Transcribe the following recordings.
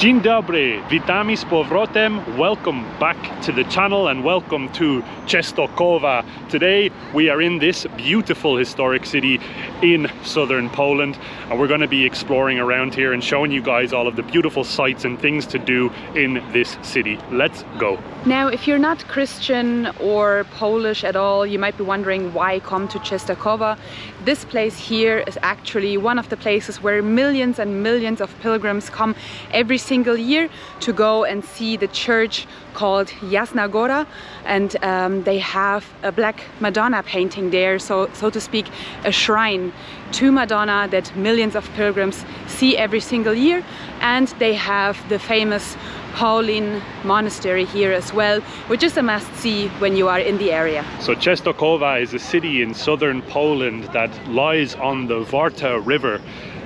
Dzień dobry, witamy z powrotem. Welcome back to the channel and welcome to Częstochowa. Today we are in this beautiful historic city in southern Poland and we're going to be exploring around here and showing you guys all of the beautiful sights and things to do in this city. Let's go. Now, if you're not Christian or Polish at all, you might be wondering why come to Częstochowa. This place here is actually one of the places where millions and millions of pilgrims come every single year to go and see the church called Jasna Gora and um, they have a black Madonna painting there, so, so to speak, a shrine to Madonna that millions of pilgrims see every single year. And they have the famous Pauline monastery here as well, which is a must-see when you are in the area. So Częstochowa is a city in southern Poland that lies on the Warta River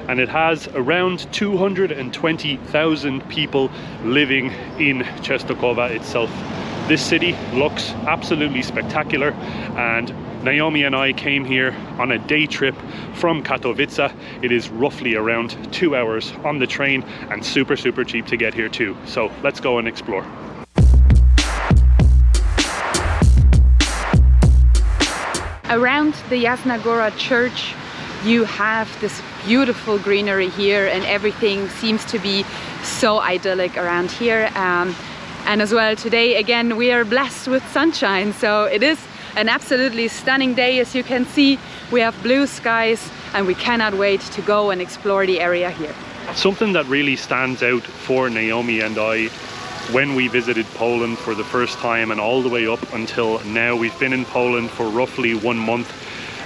and it has around 220,000 people living in Częstochowa itself. This city looks absolutely spectacular and Naomi and I came here on a day trip from Katowice. It is roughly around two hours on the train and super, super cheap to get here too. So let's go and explore. Around the Jasna Gora church, you have this beautiful greenery here and everything seems to be so idyllic around here. Um, and as well today again we are blessed with sunshine so it is an absolutely stunning day as you can see. We have blue skies and we cannot wait to go and explore the area here. Something that really stands out for Naomi and I when we visited Poland for the first time and all the way up until now we've been in Poland for roughly one month.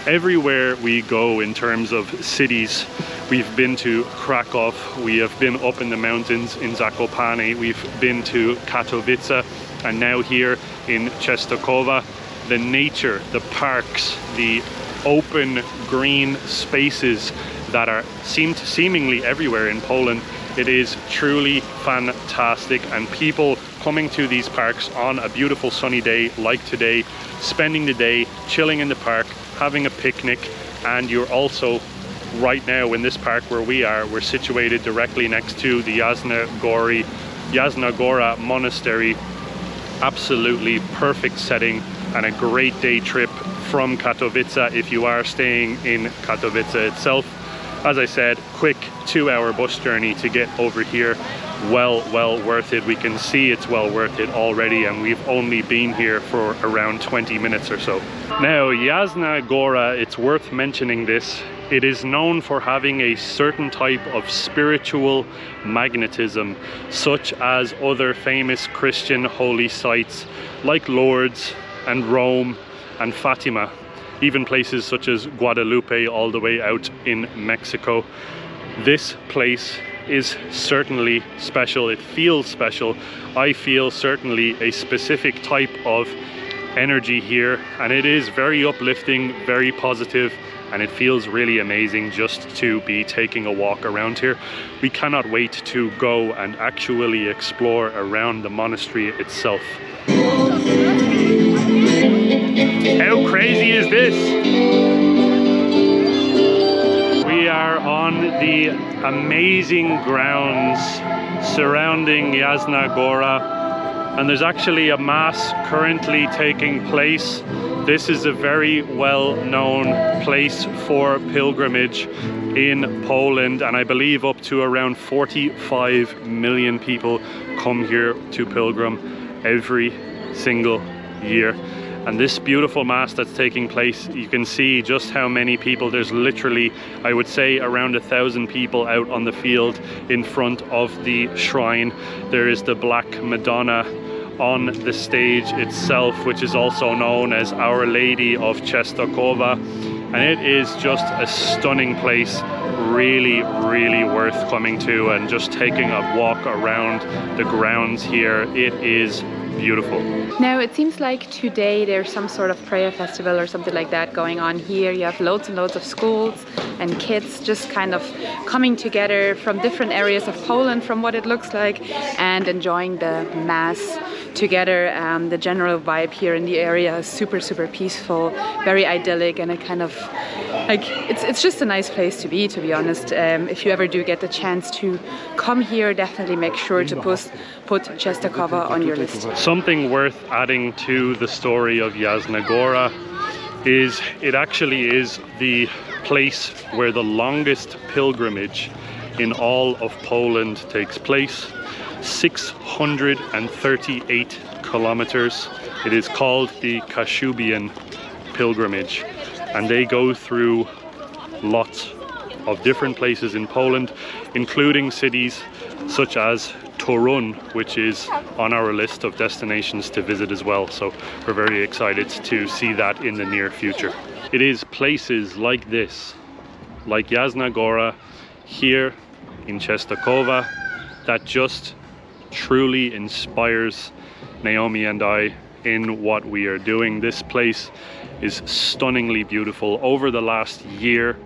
Everywhere we go in terms of cities we've been to Krakow we have been up in the mountains in Zakopane we've been to Katowice and now here in Częstochowa the nature the parks the open green spaces that are seemed seemingly everywhere in Poland it is truly fantastic. And people coming to these parks on a beautiful sunny day like today spending the day chilling in the park having a picnic and you're also right now in this park where we are we're situated directly next to the Jasna Gori Jasna Gora monastery. Absolutely perfect setting and a great day trip from Katowice if you are staying in Katowice itself. As I said quick two hour bus journey to get over here. Well well worth it. We can see it's well worth it already and we've only been here for around 20 minutes or so. Now Jasna Gora it's worth mentioning this. It is known for having a certain type of spiritual magnetism such as other famous Christian holy sites like Lourdes and Rome and Fatima even places such as Guadalupe all the way out in Mexico. This place is certainly special. It feels special. I feel certainly a specific type of energy here and it is very uplifting very positive and it feels really amazing just to be taking a walk around here. We cannot wait to go and actually explore around the monastery itself how crazy is this We are on the amazing grounds surrounding Jasna Gora and there's actually a mass currently taking place. This is a very well-known place for pilgrimage in Poland and I believe up to around 45 million people come here to pilgrim every single year and this beautiful mass that's taking place you can see just how many people. There's literally I would say around a thousand people out on the field in front of the shrine. There is the Black Madonna on the stage itself which is also known as Our Lady of Częstochowa and it is just a stunning place really really worth coming to and just taking a walk around the grounds here. It is beautiful. Now it seems like today there's some sort of prayer festival or something like that going on here. You have loads and loads of schools and kids just kind of coming together from different areas of Poland from what it looks like and enjoying the mass together. Um, the general vibe here in the area is super super peaceful, very idyllic and it kind of like it's it's just a nice place to be to be honest. Um, if you ever do get the chance to come here definitely make sure to put put Czestochowa on your list. Something worth adding to the story of Jasna Gora is it actually is the place where the longest pilgrimage in all of Poland takes place 638 kilometers. It is called the Kashubian pilgrimage and they go through lots of different places in Poland including cities such as Torun which is on our list of destinations to visit as well. So we're very excited to see that in the near future. It is places like this like Jasna Gora here in Czestochowa that just truly inspires Naomi and I in what we are doing. This place is stunningly beautiful. Over the last year,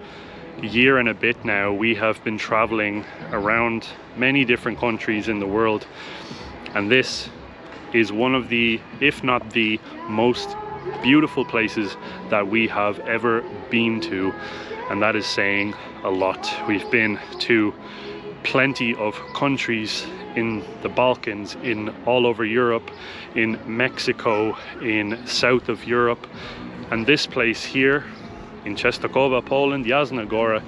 year and a bit now, we have been traveling around many different countries in the world. And this is one of the, if not the most beautiful places that we have ever been to. And that is saying a lot. We've been to plenty of countries in the Balkans, in all over Europe, in Mexico, in south of Europe. And this place here in Czestochowa, Poland, Jasna Gora,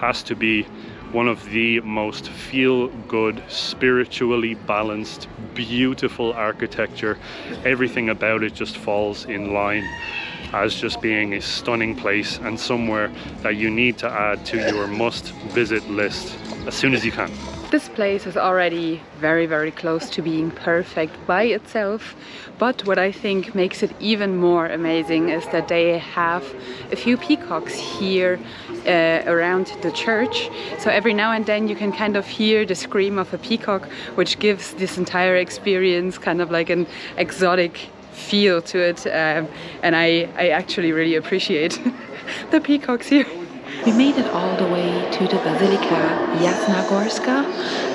has to be one of the most feel-good, spiritually balanced, beautiful architecture. Everything about it just falls in line as just being a stunning place and somewhere that you need to add to your must visit list as soon as you can. This place is already very, very close to being perfect by itself. But what I think makes it even more amazing is that they have a few peacocks here uh, around the church. So every now and then you can kind of hear the scream of a peacock, which gives this entire experience kind of like an exotic feel to it. Um, and I, I actually really appreciate the peacocks here. We made it all the way to the Basilica Jasnogorska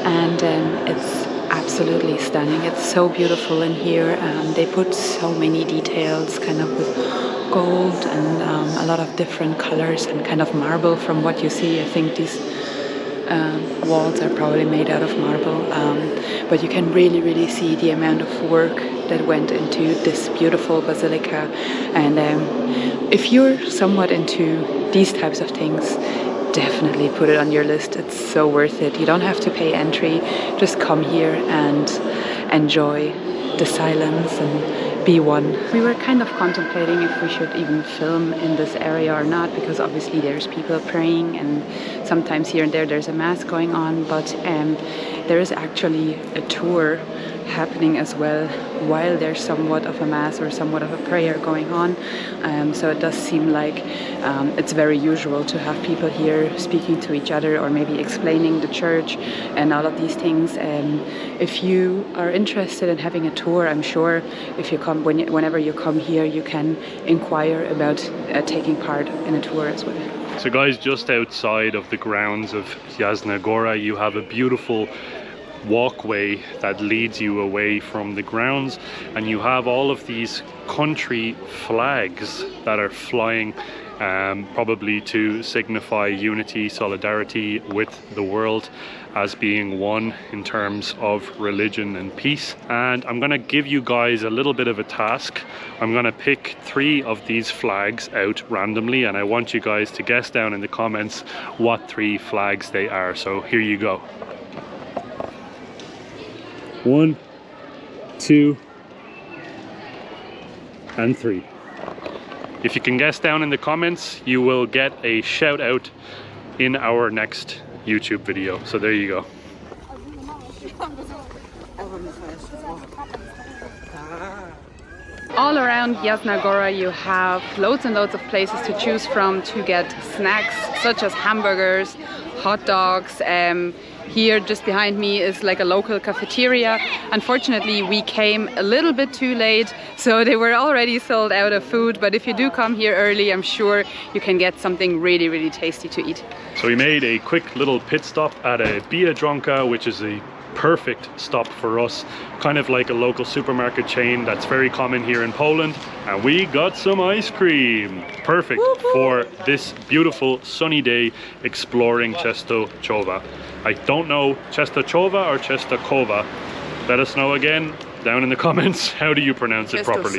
and um, it's absolutely stunning. It's so beautiful in here. Um, they put so many details kind of with gold and um, a lot of different colors and kind of marble from what you see. I think these um, walls are probably made out of marble um, but you can really really see the amount of work that went into this beautiful basilica. And um, if you're somewhat into these types of things definitely put it on your list. It's so worth it. You don't have to pay entry. Just come here and enjoy the silence and be one. We were kind of contemplating if we should even film in this area or not because obviously there's people praying and sometimes here and there there's a mass going on but um, there is actually a tour happening as well while there's somewhat of a mass or somewhat of a prayer going on. Um, so it does seem like um, it's very usual to have people here speaking to each other or maybe explaining the church and all of these things. Um, if you are interested in having a tour, I'm sure if you come when you, whenever you come here, you can inquire about uh, taking part in a tour as well. So guys, just outside of the grounds of Jasna Gora, you have a beautiful walkway that leads you away from the grounds and you have all of these country flags that are flying um, probably to signify unity, solidarity with the world as being one in terms of religion and peace. And I'm going to give you guys a little bit of a task. I'm going to pick three of these flags out randomly and I want you guys to guess down in the comments what three flags they are. So here you go. One, two, and three. If you can guess down in the comments, you will get a shout out in our next YouTube video. So there you go. All around Jasna Gora you have loads and loads of places to choose from to get snacks such as hamburgers, hot dogs, um, here just behind me is like a local cafeteria. Unfortunately, we came a little bit too late, so they were already sold out of food. But if you do come here early, I'm sure you can get something really, really tasty to eat. So we made a quick little pit stop at a Biedronka, which is a perfect stop for us. Kind of like a local supermarket chain that's very common here in Poland. And we got some ice cream. Perfect for this beautiful sunny day exploring Częstochowa I don't know Częstochowa or Częstochowa let us know again down in the comments how do you pronounce it properly?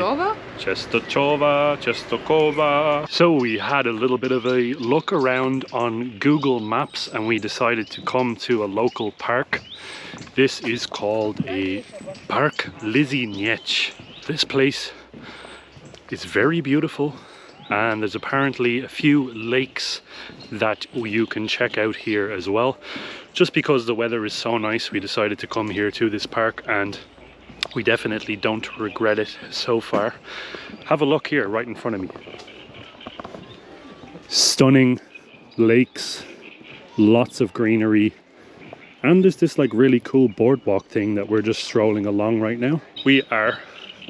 Częstochowa, Częstochowa. So we had a little bit of a look around on Google Maps and we decided to come to a local park. This is called a Park Lisiniec. This place is very beautiful and there's apparently a few lakes that you can check out here as well. Just because the weather is so nice we decided to come here to this park and we definitely don't regret it so far. Have a look here right in front of me. Stunning lakes, lots of greenery, and there's this like really cool boardwalk thing that we're just strolling along right now. We are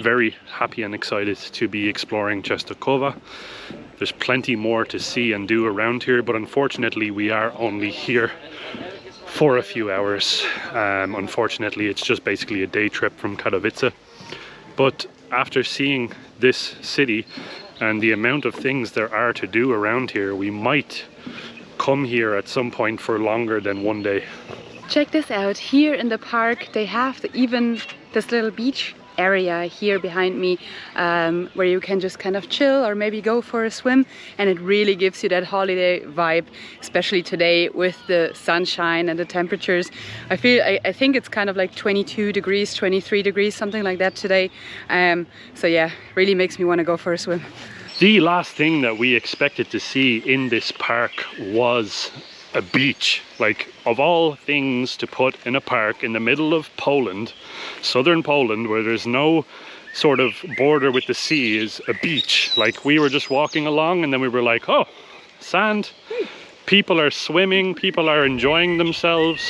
very happy and excited to be exploring Częstochowa. There's plenty more to see and do around here, but unfortunately we are only here for a few hours. Um, unfortunately, it's just basically a day trip from Katowice. But after seeing this city and the amount of things there are to do around here, we might come here at some point for longer than one day. Check this out. Here in the park, they have the, even this little beach area here behind me um, where you can just kind of chill or maybe go for a swim. And it really gives you that holiday vibe especially today with the sunshine and the temperatures. I feel I, I think it's kind of like 22 degrees 23 degrees something like that today. Um, so yeah really makes me want to go for a swim. The last thing that we expected to see in this park was a beach. Like, of all things to put in a park in the middle of Poland, southern Poland, where there's no sort of border with the sea, is a beach. Like, we were just walking along and then we were like, oh, sand. People are swimming, people are enjoying themselves,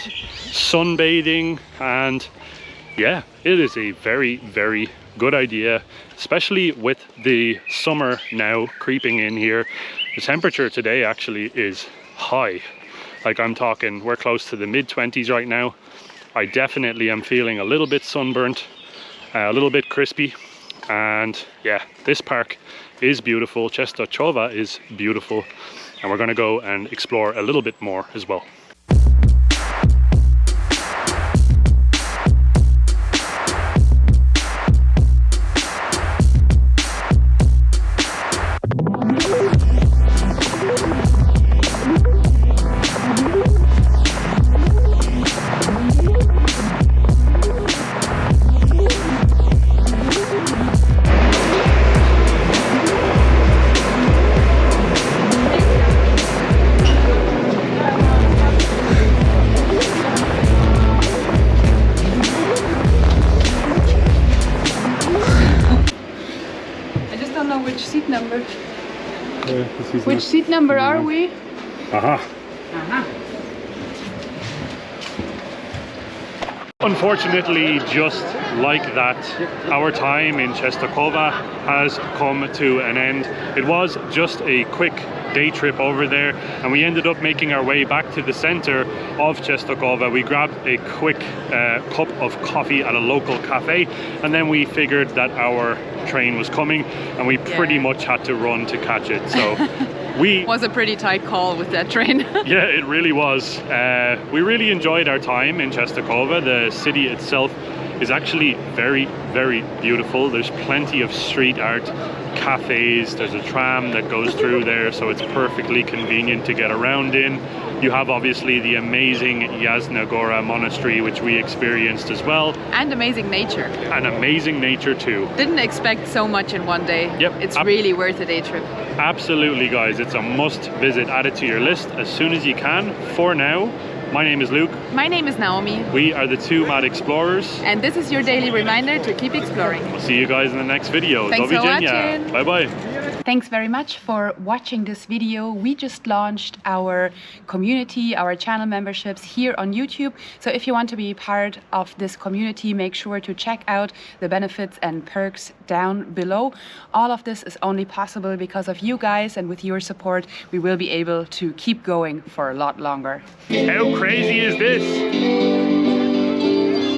sunbathing, and yeah, it is a very, very good idea, especially with the summer now creeping in here. The temperature today actually is high like I'm talking, we're close to the mid 20s right now. I definitely am feeling a little bit sunburnt, uh, a little bit crispy. And yeah, this park is beautiful. Częstochowa is beautiful. And we're gonna go and explore a little bit more as well. Which seat number are we? Aha. Aha. Unfortunately, just like that, our time in Częstochowa has come to an end. It was just a quick day trip over there and we ended up making our way back to the center of Częstochowa. We grabbed a quick uh, cup of coffee at a local cafe and then we figured that our train was coming and we yeah. pretty much had to run to catch it. So we was a pretty tight call with that train. yeah, it really was. Uh, we really enjoyed our time in Częstochowa. The city itself is actually very, very beautiful. There's plenty of street art, cafes, there's a tram that goes through there, so it's perfectly convenient to get around in. You have obviously the amazing Jasna Gora monastery, which we experienced as well. And amazing nature. And amazing nature too. Didn't expect so much in one day. Yep. It's really worth a day trip. Absolutely, guys. It's a must visit. Add it to your list as soon as you can. For now, my name is Luke. My name is Naomi. We are the two Mad Explorers. And this is your daily reminder to keep exploring. We'll see you guys in the next video. Thanks for watching. Bye bye. Thanks very much for watching this video. We just launched our community, our channel memberships here on YouTube. So if you want to be part of this community, make sure to check out the benefits and perks down below. All of this is only possible because of you guys and with your support, we will be able to keep going for a lot longer. How crazy is this?